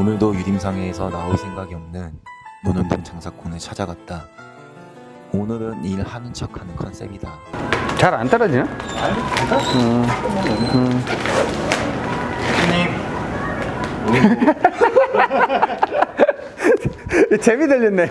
오늘도 유림상에서 나올 생각이 없는 노년동 장사꾼을 찾아갔다. 오늘은 일하는 척하는 컨셉이다. 잘안 떨어지나? 음, 음. 재미 들렸네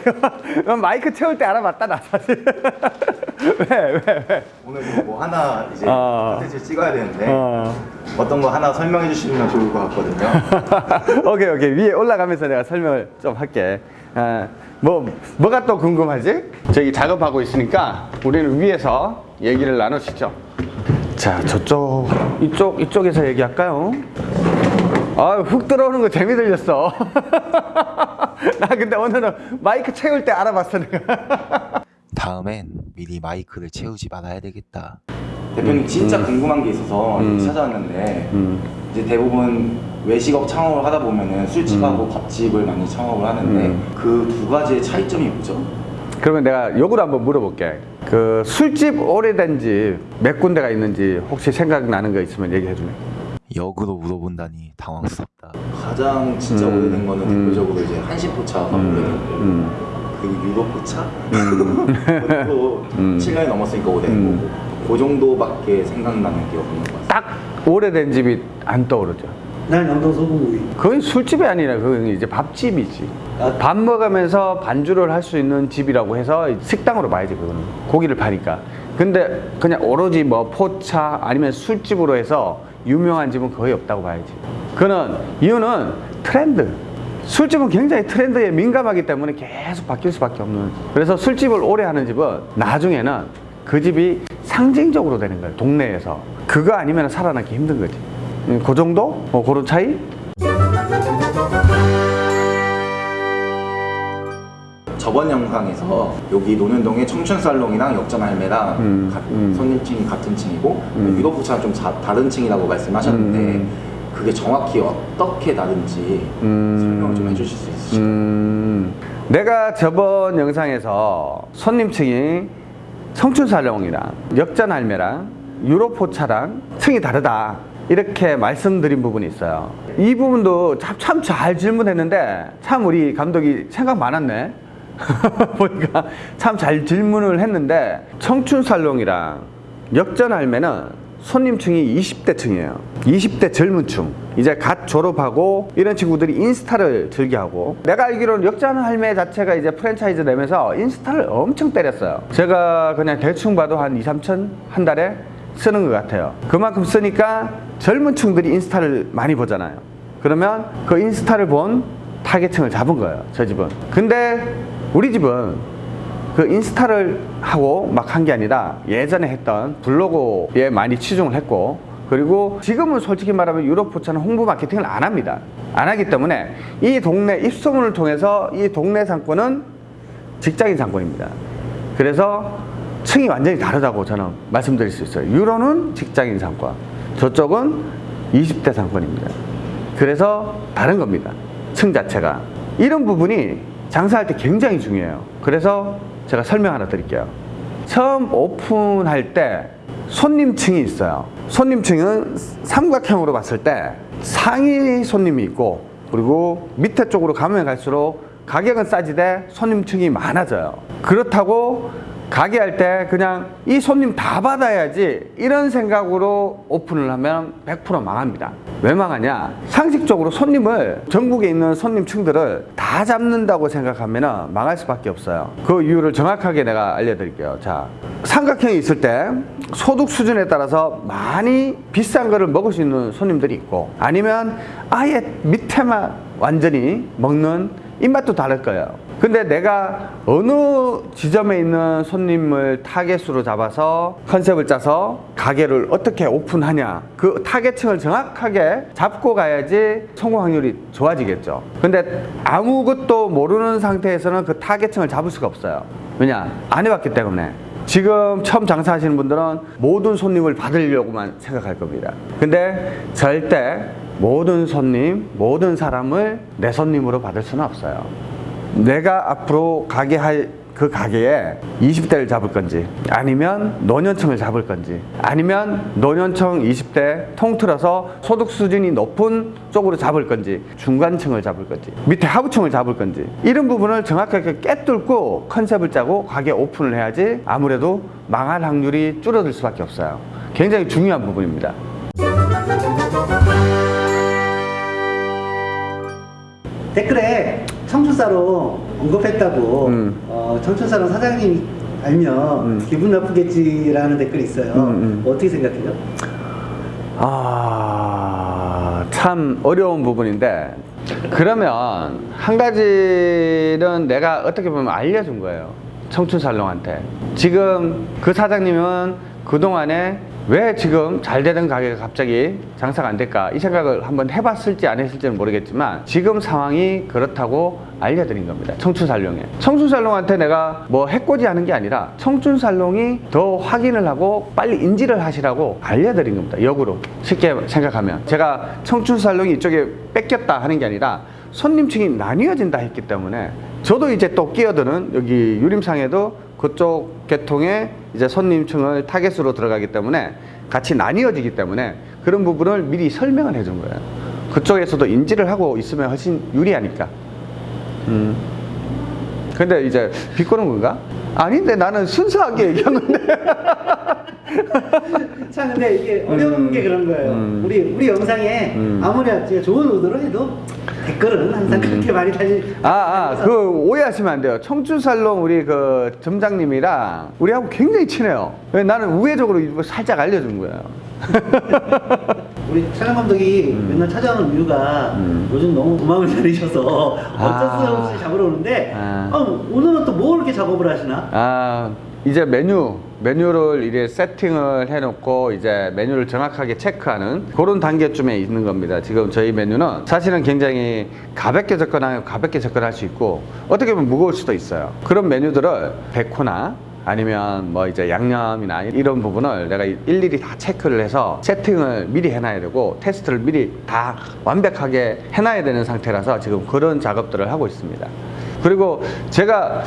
이거 마이크 채울 때 알아봤다 나 사실 왜 왜, 왜? 오늘 뭐 하나 이제 어. 컨텐츠 찍어야 되는데 어. 어떤 거 하나 설명해 주시면 좋을 것 같거든요. 오케이 오케이 위에 올라가면서 내가 설명을 좀 할게 아, 뭐 뭐가 또 궁금하지? 저기 작업하고 있으니까 우리는 위에서 얘기를 나누시죠 자 저쪽 이쪽 이쪽에서 얘기할까요? 아훅 들어오는 거 재미 들렸어 나 근데 오늘은 마이크 채울 때 알아봤어 내가 다음엔 미리 마이크를 채우지 말아야 되겠다. 대표님 진짜 궁금한 게 있어서 음. 찾아왔는데 음. 이제 대부분 외식업 창업을 하다 보면은 술집하고 밥집을 많이 창업을 하는데 음. 그두 가지의 차이점이 뭐죠? 그러면 내가 요구를 한번 물어볼게. 그 술집 오래된 집 몇 군데가 있는지 혹시 생각나는 거 있으면 얘기해 줄래? 역으로 물어본다니 당황스럽다. 가장 진짜 음. 오래된 거는 음. 대표적으로 이제 한식 포차가 음. 오래됐고 음. 그리고 유럽 포차 그것도 음. 7년이 넘었으니까 오래된 음. 거고 그 정도밖에 생각나는 게 없는 것 같아요. 딱 오래된 집이 안 떠오르죠. 난 영동 소금구이. 그건 술집이 아니라 그건 이제 밥집이지. 아. 밥 먹으면서 반주를 할 수 있는 집이라고 해서 식당으로 봐야지 그거는 고기를 파니까. 근데 그냥 오로지 뭐 포차 아니면 술집으로 해서 유명한 집은 거의 없다고 봐야지. 그는 이유는 트렌드. 술집은 굉장히 트렌드에 민감하기 때문에 계속 바뀔 수밖에 없는. 그래서 술집을 오래 하는 집은 나중에는 그 집이 상징적으로 되는 거예요. 동네에서. 그거 아니면 살아남기 힘든 거지. 음, 그 정도? 뭐 그런 차이? 저번 영상에서 여기 노년동에 청춘살롱이랑 역전할매랑 음, 가- 음. 손님층이 같은 층이고 음. 유럽포차랑 좀 자- 다른 층이라고 말씀하셨는데 음. 그게 정확히 어떻게 다른지 음. 설명 좀 해주실 수 있으실까요? 음, 내가 저번 영상에서 손님층이 청춘살롱이랑 역전할매랑 유로포차랑 층이 다르다 이렇게 말씀드린 부분이 있어요 이 부분도 참잘 질문했는데 참 우리 감독이 생각 많았네 보니까 참 잘 질문을 했는데 청춘 살롱이랑 역전할매는 손님층이 20대 층이에요. 20대 젊은 층. 이제 갓 졸업하고 이런 친구들이 인스타를 즐겨하고 내가 알기로는 역전 할매 자체가 이제 프랜차이즈 내면서 인스타를 엄청 때렸어요. 제가 그냥 대충 봐도 한 2, 3천 한 달에 쓰는 것 같아요. 그만큼 쓰니까 젊은 층들이 인스타를 많이 보잖아요. 그러면 그 인스타를 본 타겟층을 잡은 거예요 저 집은. 근데 우리 집은 그 인스타를 하고 막 한 게 아니라 예전에 했던 블로그에 많이 치중을 했고 그리고 지금은 솔직히 말하면 유럽 포차는 홍보 마케팅을 안 합니다 안 하기 때문에 이 동네 입소문을 통해서 이 동네 상권은 직장인 상권입니다 그래서 층이 완전히 다르다고 저는 말씀드릴 수 있어요 유로는 직장인 상권 저쪽은 20대 상권입니다 그래서 다른 겁니다. 층 자체가. 이런 부분이 장사할 때 굉장히 중요해요. 그래서 제가 설명 하나 드릴게요. 처음 오픈할 때 손님층이 있어요. 손님층은 삼각형으로 봤을 때 상위 손님이 있고 그리고 밑에 쪽으로 가면 갈수록 가격은 싸지되 손님층이 많아져요. 그렇다고 가게 할 때 그냥 이 손님 다 받아야지 이런 생각으로 오픈을 하면 100% 망합니다. 왜 망하냐? 상식적으로 손님을 전국에 있는 손님층들을 다 잡는다고 생각하면 망할 수밖에 없어요. 그 이유를 정확하게 내가 알려드릴게요. 자, 삼각형이 있을 때 소득 수준에 따라서 많이 비싼 거를 먹을 수 있는 손님들이 있고 아니면 아예 밑에만 완전히 먹는 입맛도 다를 거예요. 근데 내가 어느 지점에 있는 손님을 타겟으로 잡아서 컨셉을 짜서 가게를 어떻게 오픈하냐 그 타겟층을 정확하게 잡고 가야지 성공 확률이 좋아지겠죠. 근데 아무것도 모르는 상태에서는 그 타겟층을 잡을 수가 없어요. 왜냐? 안 해봤기 때문에. 지금 처음 장사하시는 분들은 모든 손님을 받으려고만 생각할 겁니다. 근데 절대 모든 손님 모든 사람을 내 손님으로 받을 수는 없어요 내가 앞으로 가게 할 그 가게에 20대를 잡을 건지 아니면 노년층을 잡을 건지 아니면 노년층 20대 통틀어서 소득 수준이 높은 쪽으로 잡을 건지 중간층을 잡을 건지 밑에 하부층을 잡을 건지 이런 부분을 정확하게 깨뚫고 컨셉을 짜고 가게 오픈을 해야지 아무래도 망할 확률이 줄어들 수밖에 없어요. 굉장히 중요한 부분입니다. 댓글에 청춘사로 언급했다고 음. 어, 청춘사로 사장님이 알면 기분 나쁘겠지라는 댓글이 있어요. 음, 음. 어떻게 생각해요? 아, 참 어려운 부분인데 그러면 한 가지는 내가 어떻게 보면 알려준 거예요. 청춘살롱한테. 지금 그 사장님은 그동안에 왜 지금 잘 되는 가게가 갑자기 장사가 안 될까? 이 생각을 한번 해봤을지 안 했을지는 모르겠지만 지금 상황이 그렇다고 알려드린 겁니다. 청춘살롱에. 청춘살롱한테 내가 뭐 해코지 하는 게 아니라 청춘살롱이 더 확인을 하고 빨리 인지를 하시라고 알려드린 겁니다. 역으로. 쉽게 생각하면. 제가 청춘살롱이 이쪽에 뺏겼다 하는 게 아니라 손님층이 나뉘어진다 했기 때문에 저도 이제 또 끼어드는 여기 유림상에도 그쪽 계통에 이제 손님층을 타겟으로 들어가기 때문에 같이 나뉘어지기 때문에 그런 부분을 미리 설명을 해준 거예요. 그쪽에서도 인지를 하고 있으면 훨씬 유리하니까. 음. 근데 이제 비꼬는 건가? 아닌데 나는 순수하게 얘기한 건데. 참 근데 이게 어려운 음. 게 그런 거예요. 음. 우리 우리 영상에 음. 아무리 좋은 의도로 해도 댓글은 항상 그렇게 많이 달리. 아, 아, 그 오해하시면 안 돼요. 청춘살롱 우리 그 점장님이랑 우리하고 굉장히 친해요. 왜 나는 우회적으로 살짝 알려준 거예요. 우리 촬영 감독이 맨날 찾아오는 이유가 음. 요즘 너무 도망을 다니셔서 어쩔 수 아. 없이 잡으러 오는데 아. 아, 오늘은 또 뭐 이렇게 작업을 하시나? 아 이제 메뉴 메뉴를 이제 세팅을 해놓고 이제 메뉴를 정확하게 체크하는 그런 단계쯤에 있는 겁니다. 지금 저희 메뉴는 사실은 굉장히 가볍게 접근하면 가볍게 접근할 수 있고 어떻게 보면 무거울 수도 있어요. 그런 메뉴들을 백호나 아니면 뭐 이제 양념이나 이런 부분을 내가 일일이 다 체크를 해서 세팅을 미리 해놔야 되고 테스트를 미리 다 완벽하게 해놔야 되는 상태라서 지금 그런 작업들을 하고 있습니다. 그리고 제가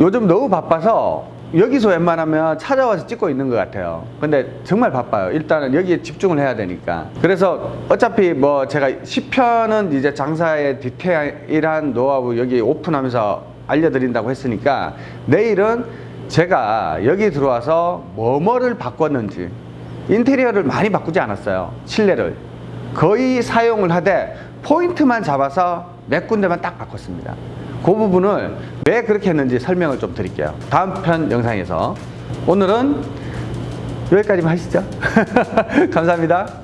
요즘 너무 바빠서 여기서 웬만하면 찾아와서 찍고 있는 것 같아요. 근데 정말 바빠요. 일단은 여기에 집중을 해야 되니까. 그래서 어차피 뭐 제가 10편은 이제 장사의 디테일한 노하우 여기 오픈하면서 알려드린다고 했으니까 내일은 제가 여기 들어와서 뭐뭐를 바꿨는지 인테리어를 많이 바꾸지 않았어요. 실내를. 거의 사용을 하되 포인트만 잡아서 몇 군데만 딱 바꿨습니다. 그 부분을 왜 그렇게 했는지 설명을 좀 드릴게요. 다음 편 영상에서. 오늘은 여기까지만 하시죠. 감사합니다.